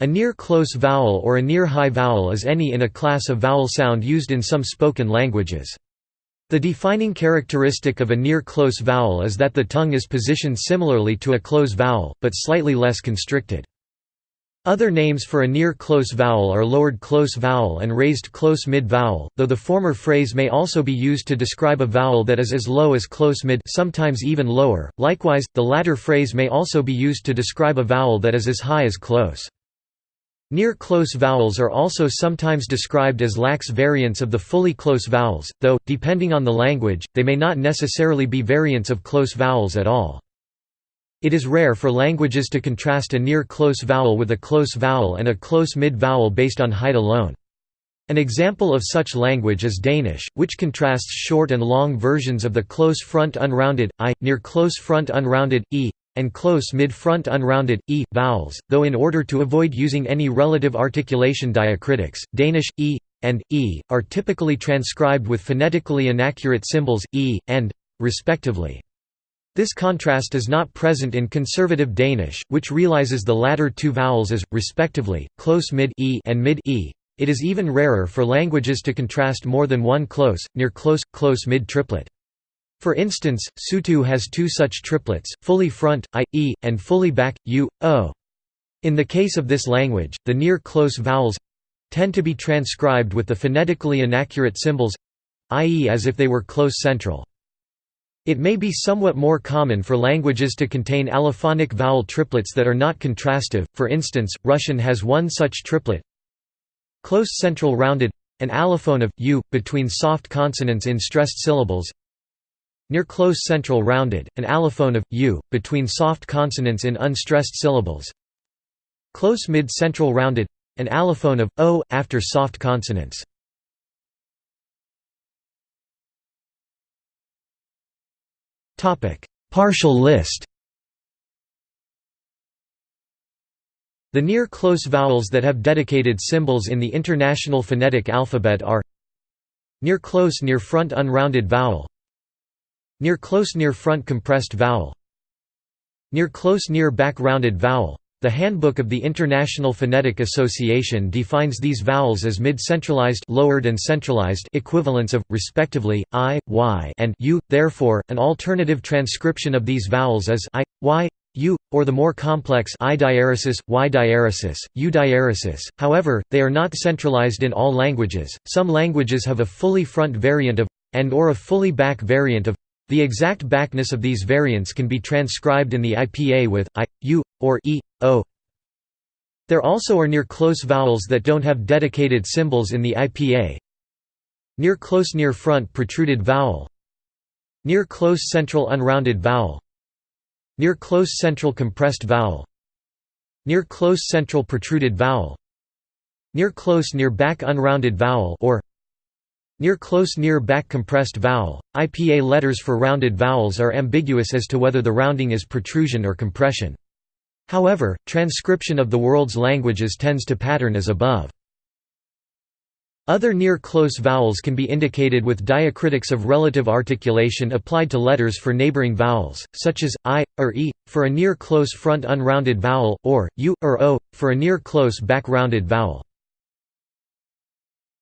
A near-close vowel or a near-high vowel is any in a class of vowel sound used in some spoken languages. The defining characteristic of a near-close vowel is that the tongue is positioned similarly to a close vowel, but slightly less constricted. Other names for a near-close vowel are lowered close vowel and raised close mid vowel, though the former phrase may also be used to describe a vowel that is as low as close mid sometimes even lower. Likewise, the latter phrase may also be used to describe a vowel that is as high as close. Near-close vowels are also sometimes described as lax variants of the fully close vowels, though, depending on the language, they may not necessarily be variants of close vowels at all. It is rare for languages to contrast a near-close vowel with a close vowel and a close mid-vowel based on height alone. An example of such language is Danish, which contrasts short and long versions of the close front unrounded i, near close front unrounded e, and close mid-front unrounded, e, vowels, though in order to avoid using any relative articulation diacritics, Danish, e, and, e, are typically transcribed with phonetically inaccurate symbols, e, and, respectively. This contrast is not present in conservative Danish, which realizes the latter two vowels as, respectively, close mid e and mid e. It is even rarer for languages to contrast more than one close, near close, close mid triplet. For instance, Sotho has two such triplets, fully front, i, e, and fully back, u, o. In the case of this language, the near-close vowels tend to be transcribed with the phonetically inaccurate symbols i.e. as if they were close central. It may be somewhat more common for languages to contain allophonic vowel triplets that are not contrastive, for instance, Russian has one such triplet close central rounded an allophone of u between soft consonants in stressed syllables Near close central rounded, an allophone of u between soft consonants in unstressed syllables. Close mid central rounded, an allophone of o after soft consonants. Partial list. The near close vowels that have dedicated symbols in the International Phonetic Alphabet are Near close near front unrounded vowel Near close near front compressed vowel Near close near back rounded vowel the Handbook of the International Phonetic Association defines these vowels as mid-centralized lowered and centralized equivalents of, respectively, i, y and u. Therefore, an alternative transcription of these vowels is i, y, u, or the more complex i diaeresis, y diaeresis, u diaeresis. However, they are not centralized in all languages. Some languages have a fully front variant of and or a fully back variant of the exact backness of these variants can be transcribed in the IPA with i, u, or e, o. There also are near-close vowels that don't have dedicated symbols in the IPA. Near-close near-front protruded vowel Near-close central unrounded vowel Near-close central compressed vowel Near-close central protruded vowel Near-close near-back unrounded vowel or Near close near back compressed vowel. IPA letters for rounded vowels are ambiguous as to whether the rounding is protrusion or compression. However, transcription of the world's languages tends to pattern as above. Other near-close vowels can be indicated with diacritics of relative articulation applied to letters for neighboring vowels, such as, i, or e, for a near-close front unrounded vowel, or, u, or o, for a near-close back rounded vowel.